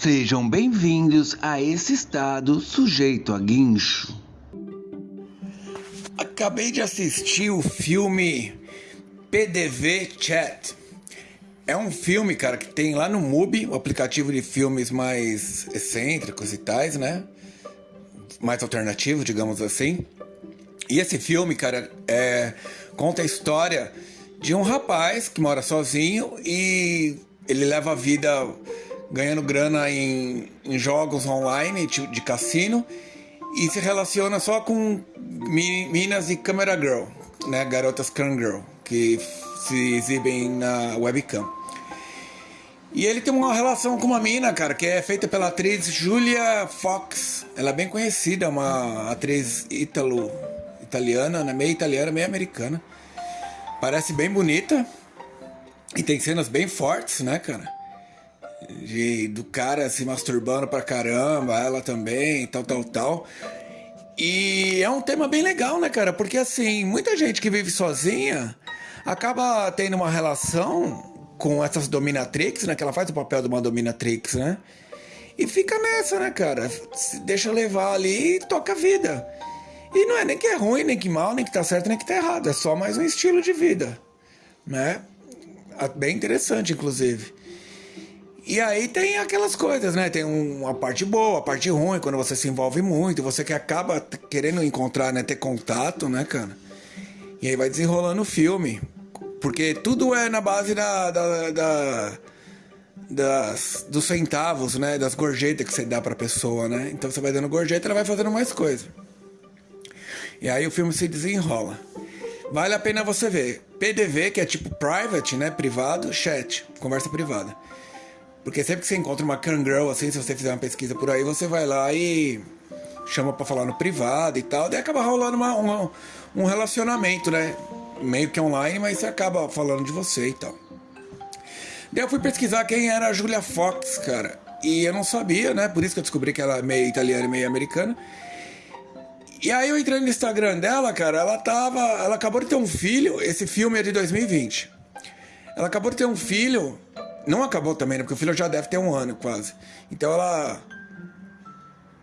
Sejam bem-vindos a esse estado sujeito a guincho. Acabei de assistir o filme PDV Chat. É um filme, cara, que tem lá no MUBI, o aplicativo de filmes mais excêntricos e tais, né? Mais alternativo, digamos assim. E esse filme, cara, é, conta a história de um rapaz que mora sozinho e ele leva a vida ganhando grana em, em jogos online de, de, cassino e se relaciona só com minas e camera girl, né, garotas cam girl, que se exibem na webcam. E ele tem uma relação com uma mina, cara, que é feita pela atriz Julia Fox. Ela é bem conhecida, uma atriz ítalo, italiana, né? meio italiana, meio americana. Parece bem bonita. E tem cenas bem fortes, né, cara? De, do cara se masturbando pra caramba, ela também, tal, tal, tal. E é um tema bem legal, né, cara? Porque assim, muita gente que vive sozinha acaba tendo uma relação com essas dominatrix, né? Que ela faz o papel de uma dominatrix, né? E fica nessa, né, cara? Se deixa levar ali e toca a vida. E não é nem que é ruim, nem que mal, nem que tá certo, nem que tá errado. É só mais um estilo de vida, né? Bem interessante, inclusive. E aí tem aquelas coisas, né? Tem uma parte boa, a parte ruim, quando você se envolve muito, você que acaba querendo encontrar, né? Ter contato, né, cara? E aí vai desenrolando o filme. Porque tudo é na base da, da, da das, dos centavos, né? Das gorjetas que você dá pra pessoa, né? Então você vai dando gorjeta, ela vai fazendo mais coisa. E aí o filme se desenrola. Vale a pena você ver. PDV, que é tipo private, né? Privado, chat, conversa privada. Porque sempre que você encontra uma girl assim, se você fizer uma pesquisa por aí, você vai lá e chama para falar no privado e tal, daí acaba rolando uma, uma, um relacionamento, né? Meio que online, mas você acaba falando de você e tal. Daí eu fui pesquisar quem era a Julia Fox, cara. E eu não sabia, né? Por isso que eu descobri que ela é meio italiana e meio americana. E aí eu entrei no Instagram dela, cara, ela tava. Ela acabou de ter um filho. Esse filme é de 2020. Ela acabou de ter um filho. Não acabou também, né? Porque o filho já deve ter um ano quase. Então ela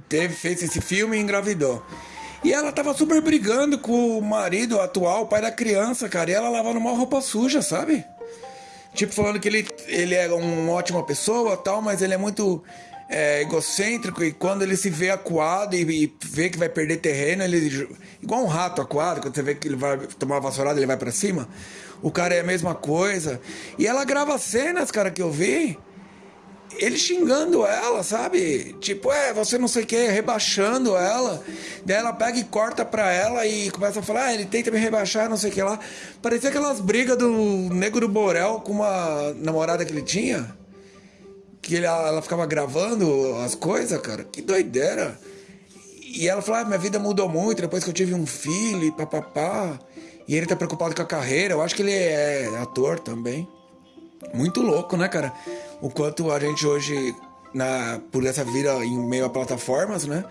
teve, fez esse filme e engravidou. E ela tava super brigando com o marido atual, o pai da criança, cara. E ela lavando uma roupa suja, sabe? Tipo, falando que ele, ele é uma ótima pessoa tal, mas ele é muito é, egocêntrico e quando ele se vê acuado e, e, vê que vai perder terreno, ele. Igual um rato acuado, quando você vê que ele vai tomar uma vassourada, ele vai para cima. O cara é a mesma coisa. E ela grava cenas, cara, que eu vi ele xingando ela, sabe? Tipo, é, você não sei o que, rebaixando ela. Daí ela pega e corta pra ela e começa a falar, ah, ele tenta me rebaixar, não sei o que lá. Parecia aquelas brigas do Nego do Borel com uma namorada que ele tinha. Que ele, ela ficava gravando as coisas, cara. Que doideira. E ela falou, ah, minha vida mudou muito depois que eu tive um filho e papapá. E ele tá preocupado com a carreira. Eu acho que ele é ator também. Muito louco, né, cara? O quanto a gente hoje, na, por essa vida em meio a plataformas, né?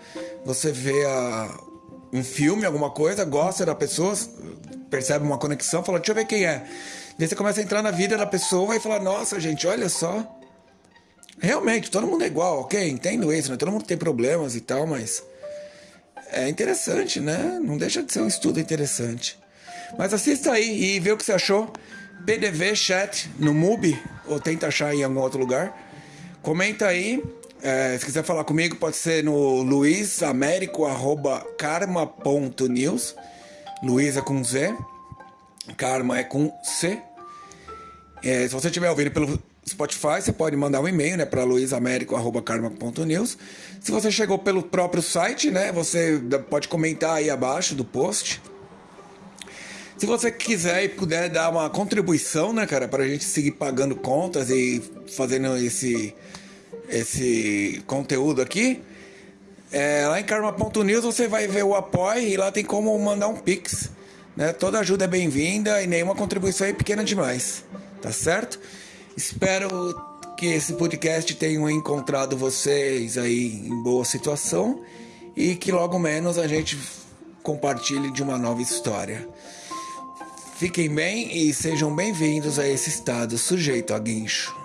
Você vê a, um filme, alguma coisa, gosta da pessoa, percebe uma conexão, fala, deixa eu ver quem é. Daí você começa a entrar na vida da pessoa e fala, nossa, gente, olha só. Realmente, todo mundo é igual, ok? Entendo isso, né? Todo mundo tem problemas e tal, mas é interessante, né? Não deixa de ser um estudo interessante. Mas assista aí e vê o que você achou. PDV Chat no MUBI, ou tenta achar em algum outro lugar. Comenta aí. É, se quiser falar comigo, pode ser no luisamérico.karma.news. Luiz é com Z, Karma é com C. É, se você estiver ouvindo pelo Spotify, você pode mandar um e-mail né, para luisamérico.karma.news. Se você chegou pelo próprio site, né, você pode comentar aí abaixo do post. Se você quiser e puder dar uma contribuição, né, cara, para a gente seguir pagando contas e fazendo esse, esse conteúdo aqui, é, lá em karma.news você vai ver o apoio e lá tem como mandar um pix. Né? Toda ajuda é bem-vinda e nenhuma contribuição é pequena demais, tá certo? Espero que esse podcast tenha encontrado vocês aí em boa situação e que logo menos a gente compartilhe de uma nova história. Fiquem bem e sejam bem-vindos a esse estado sujeito a guincho.